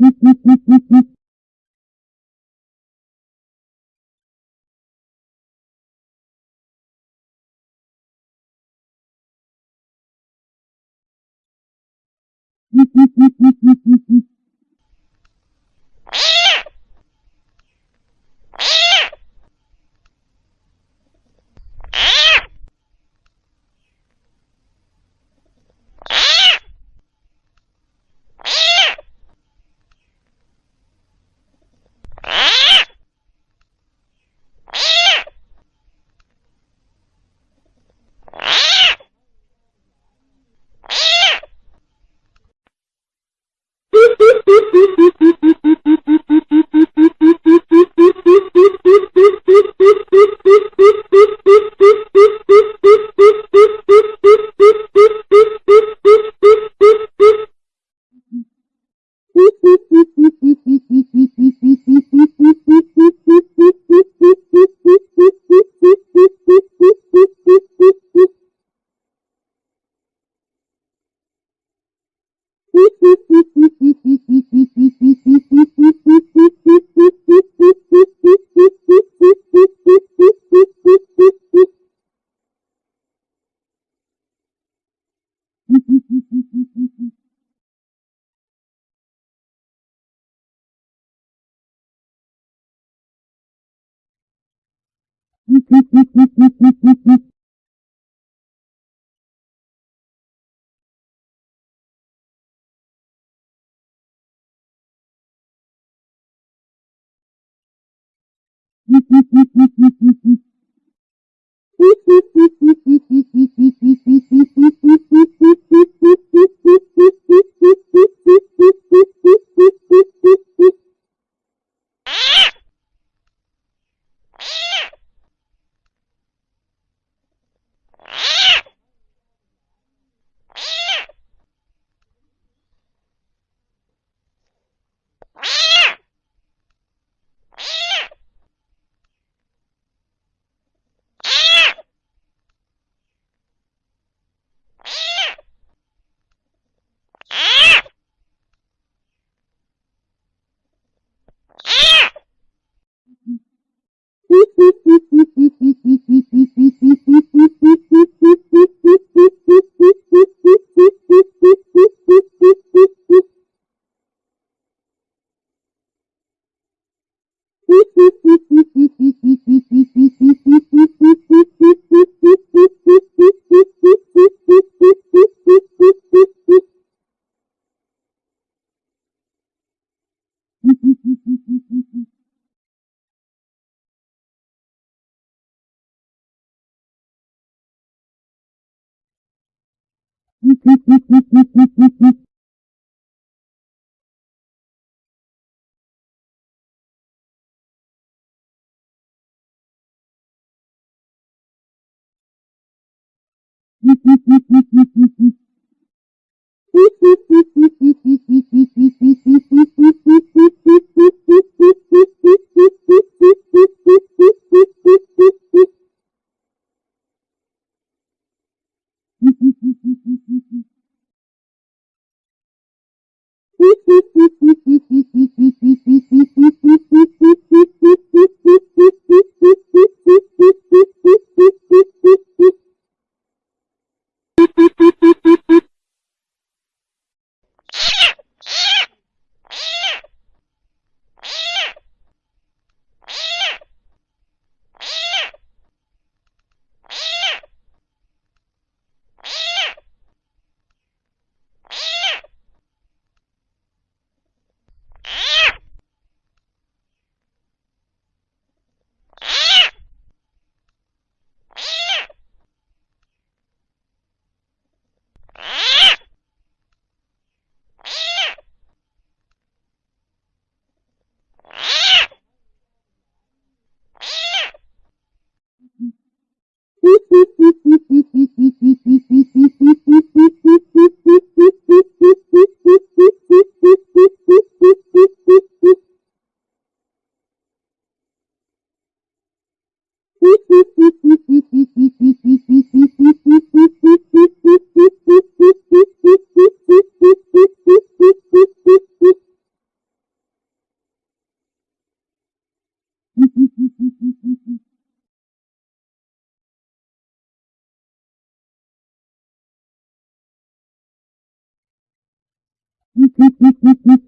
Mm-hmm. Mm-hmm. Ha ha ha Ни-ни-ни-ни-ни.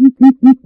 Mm-hmm.